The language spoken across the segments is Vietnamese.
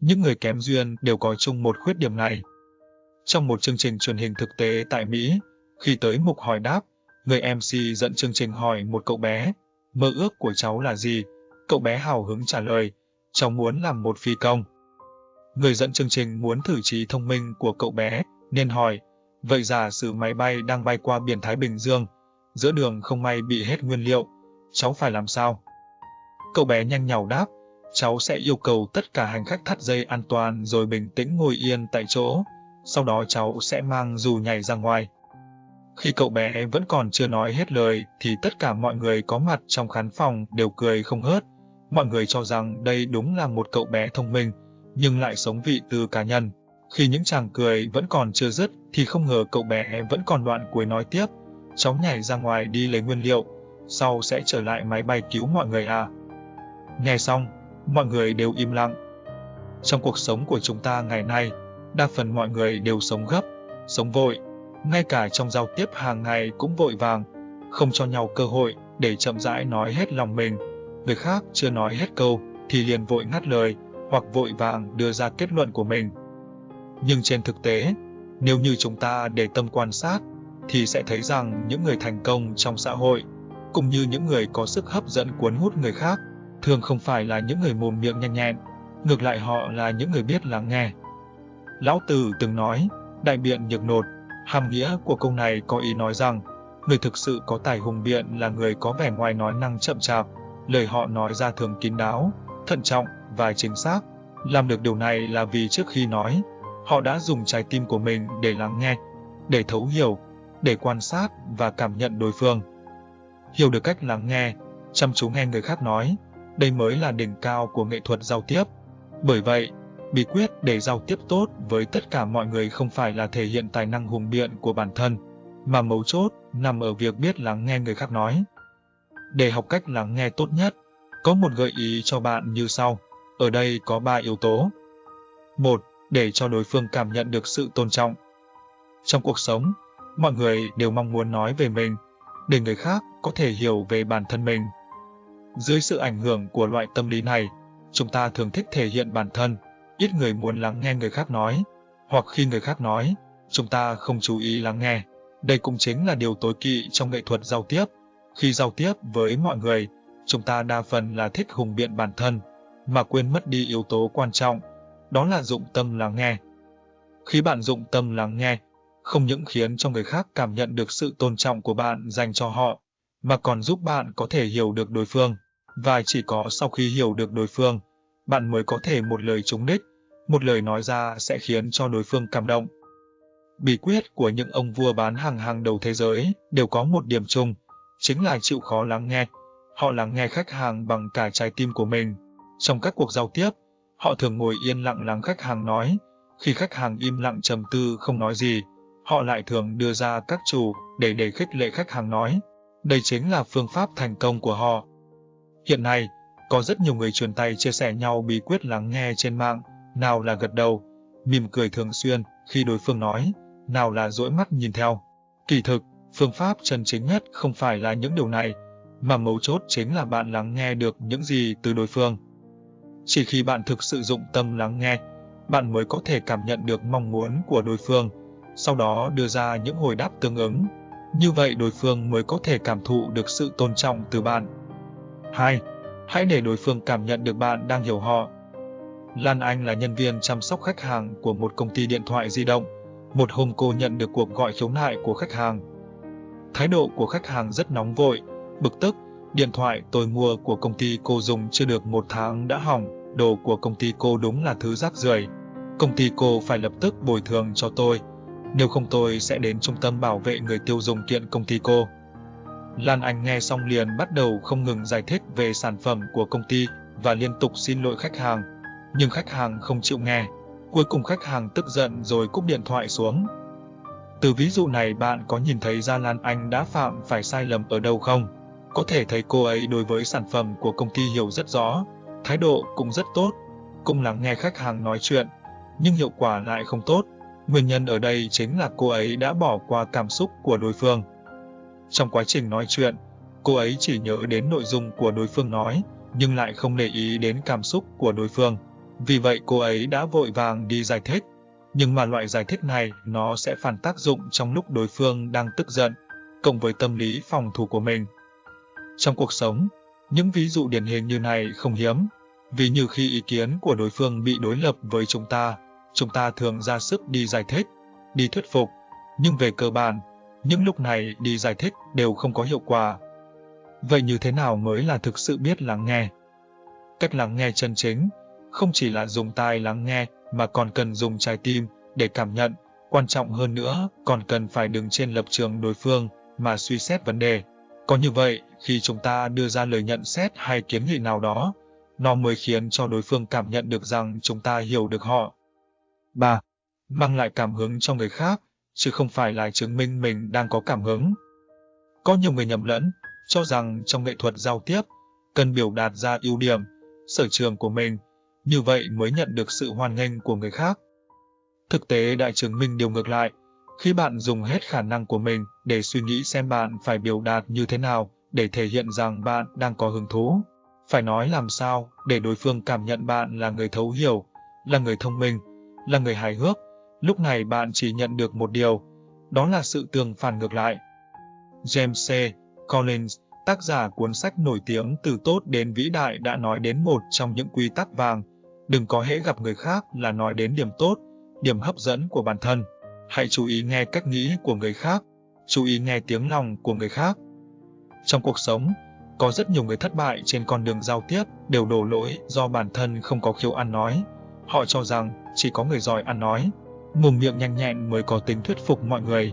Những người kém duyên đều có chung một khuyết điểm này. Trong một chương trình truyền hình thực tế tại Mỹ, khi tới mục hỏi đáp, người MC dẫn chương trình hỏi một cậu bé, mơ ước của cháu là gì? Cậu bé hào hứng trả lời, cháu muốn làm một phi công. Người dẫn chương trình muốn thử trí thông minh của cậu bé, nên hỏi, vậy giả sử máy bay đang bay qua biển Thái Bình Dương, giữa đường không may bị hết nguyên liệu, cháu phải làm sao? Cậu bé nhanh nhảu đáp, cháu sẽ yêu cầu tất cả hành khách thắt dây an toàn rồi bình tĩnh ngồi yên tại chỗ, sau đó cháu sẽ mang dù nhảy ra ngoài. Khi cậu bé vẫn còn chưa nói hết lời thì tất cả mọi người có mặt trong khán phòng đều cười không hớt. Mọi người cho rằng đây đúng là một cậu bé thông minh, nhưng lại sống vị từ cá nhân. Khi những chàng cười vẫn còn chưa dứt thì không ngờ cậu bé vẫn còn đoạn cuối nói tiếp. Cháu nhảy ra ngoài đi lấy nguyên liệu, sau sẽ trở lại máy bay cứu mọi người à. Nghe xong, mọi người đều im lặng. Trong cuộc sống của chúng ta ngày nay, đa phần mọi người đều sống gấp, sống vội, ngay cả trong giao tiếp hàng ngày cũng vội vàng, không cho nhau cơ hội để chậm rãi nói hết lòng mình. Người khác chưa nói hết câu thì liền vội ngắt lời hoặc vội vàng đưa ra kết luận của mình. Nhưng trên thực tế, nếu như chúng ta để tâm quan sát thì sẽ thấy rằng những người thành công trong xã hội cũng như những người có sức hấp dẫn cuốn hút người khác thường không phải là những người mồm miệng nhanh nhẹn, ngược lại họ là những người biết lắng nghe. Lão Tử từng nói, đại biện nhược nột, hàm nghĩa của câu này có ý nói rằng, người thực sự có tài hùng biện là người có vẻ ngoài nói năng chậm chạp, lời họ nói ra thường kín đáo, thận trọng và chính xác. Làm được điều này là vì trước khi nói, họ đã dùng trái tim của mình để lắng nghe, để thấu hiểu, để quan sát và cảm nhận đối phương. Hiểu được cách lắng nghe, chăm chú nghe người khác nói, đây mới là đỉnh cao của nghệ thuật giao tiếp. Bởi vậy, bí quyết để giao tiếp tốt với tất cả mọi người không phải là thể hiện tài năng hùng biện của bản thân, mà mấu chốt nằm ở việc biết lắng nghe người khác nói. Để học cách lắng nghe tốt nhất, có một gợi ý cho bạn như sau. Ở đây có 3 yếu tố. 1. Để cho đối phương cảm nhận được sự tôn trọng. Trong cuộc sống, mọi người đều mong muốn nói về mình, để người khác có thể hiểu về bản thân mình. Dưới sự ảnh hưởng của loại tâm lý này, chúng ta thường thích thể hiện bản thân, ít người muốn lắng nghe người khác nói, hoặc khi người khác nói, chúng ta không chú ý lắng nghe. Đây cũng chính là điều tối kỵ trong nghệ thuật giao tiếp. Khi giao tiếp với mọi người, chúng ta đa phần là thích hùng biện bản thân, mà quên mất đi yếu tố quan trọng, đó là dụng tâm lắng nghe. Khi bạn dụng tâm lắng nghe, không những khiến cho người khác cảm nhận được sự tôn trọng của bạn dành cho họ, mà còn giúp bạn có thể hiểu được đối phương. Và chỉ có sau khi hiểu được đối phương, bạn mới có thể một lời trúng đích, một lời nói ra sẽ khiến cho đối phương cảm động. Bí quyết của những ông vua bán hàng hàng đầu thế giới đều có một điểm chung, chính là chịu khó lắng nghe. Họ lắng nghe khách hàng bằng cả trái tim của mình. Trong các cuộc giao tiếp, họ thường ngồi yên lặng lắng khách hàng nói. Khi khách hàng im lặng trầm tư không nói gì, họ lại thường đưa ra các chủ để để khích lệ khách hàng nói. Đây chính là phương pháp thành công của họ. Hiện nay, có rất nhiều người truyền tay chia sẻ nhau bí quyết lắng nghe trên mạng, nào là gật đầu, mỉm cười thường xuyên khi đối phương nói, nào là dỗi mắt nhìn theo. Kỳ thực, phương pháp chân chính nhất không phải là những điều này, mà mấu chốt chính là bạn lắng nghe được những gì từ đối phương. Chỉ khi bạn thực sự dụng tâm lắng nghe, bạn mới có thể cảm nhận được mong muốn của đối phương, sau đó đưa ra những hồi đáp tương ứng. Như vậy đối phương mới có thể cảm thụ được sự tôn trọng từ bạn. 2. Hãy để đối phương cảm nhận được bạn đang hiểu họ. Lan Anh là nhân viên chăm sóc khách hàng của một công ty điện thoại di động. Một hôm cô nhận được cuộc gọi khiếu nại của khách hàng. Thái độ của khách hàng rất nóng vội, bực tức. Điện thoại tôi mua của công ty cô dùng chưa được một tháng đã hỏng, đồ của công ty cô đúng là thứ rác rưởi. Công ty cô phải lập tức bồi thường cho tôi, nếu không tôi sẽ đến trung tâm bảo vệ người tiêu dùng kiện công ty cô. Lan Anh nghe xong liền bắt đầu không ngừng giải thích về sản phẩm của công ty và liên tục xin lỗi khách hàng. Nhưng khách hàng không chịu nghe. Cuối cùng khách hàng tức giận rồi cúp điện thoại xuống. Từ ví dụ này bạn có nhìn thấy ra Lan Anh đã phạm phải sai lầm ở đâu không? Có thể thấy cô ấy đối với sản phẩm của công ty hiểu rất rõ, thái độ cũng rất tốt, cũng lắng nghe khách hàng nói chuyện, nhưng hiệu quả lại không tốt. Nguyên nhân ở đây chính là cô ấy đã bỏ qua cảm xúc của đối phương. Trong quá trình nói chuyện, cô ấy chỉ nhớ đến nội dung của đối phương nói, nhưng lại không để ý đến cảm xúc của đối phương. Vì vậy cô ấy đã vội vàng đi giải thích. Nhưng mà loại giải thích này nó sẽ phản tác dụng trong lúc đối phương đang tức giận, cộng với tâm lý phòng thủ của mình. Trong cuộc sống, những ví dụ điển hình như này không hiếm, vì như khi ý kiến của đối phương bị đối lập với chúng ta, chúng ta thường ra sức đi giải thích, đi thuyết phục, nhưng về cơ bản, những lúc này đi giải thích đều không có hiệu quả. Vậy như thế nào mới là thực sự biết lắng nghe? Cách lắng nghe chân chính, không chỉ là dùng tai lắng nghe mà còn cần dùng trái tim để cảm nhận, quan trọng hơn nữa còn cần phải đứng trên lập trường đối phương mà suy xét vấn đề. Có như vậy, khi chúng ta đưa ra lời nhận xét hay kiến nghị nào đó, nó mới khiến cho đối phương cảm nhận được rằng chúng ta hiểu được họ. 3. Mang lại cảm hứng cho người khác, chứ không phải là chứng minh mình đang có cảm hứng. Có nhiều người nhầm lẫn, cho rằng trong nghệ thuật giao tiếp, cần biểu đạt ra ưu điểm, sở trường của mình, như vậy mới nhận được sự hoan nghênh của người khác. Thực tế đã chứng minh điều ngược lại, khi bạn dùng hết khả năng của mình để suy nghĩ xem bạn phải biểu đạt như thế nào để thể hiện rằng bạn đang có hứng thú, phải nói làm sao để đối phương cảm nhận bạn là người thấu hiểu, là người thông minh, là người hài hước, lúc này bạn chỉ nhận được một điều, đó là sự tương phản ngược lại. James C. Collins, tác giả cuốn sách nổi tiếng từ tốt đến vĩ đại đã nói đến một trong những quy tắc vàng, đừng có hễ gặp người khác là nói đến điểm tốt, điểm hấp dẫn của bản thân. Hãy chú ý nghe cách nghĩ của người khác, chú ý nghe tiếng lòng của người khác. Trong cuộc sống, có rất nhiều người thất bại trên con đường giao tiếp đều đổ lỗi do bản thân không có khiếu ăn nói. Họ cho rằng chỉ có người giỏi ăn nói, mồm miệng nhanh nhẹn mới có tính thuyết phục mọi người.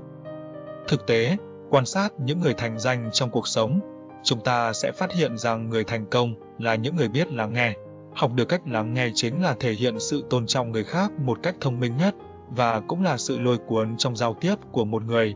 Thực tế, quan sát những người thành danh trong cuộc sống, chúng ta sẽ phát hiện rằng người thành công là những người biết lắng nghe. Học được cách lắng nghe chính là thể hiện sự tôn trọng người khác một cách thông minh nhất và cũng là sự lôi cuốn trong giao tiếp của một người.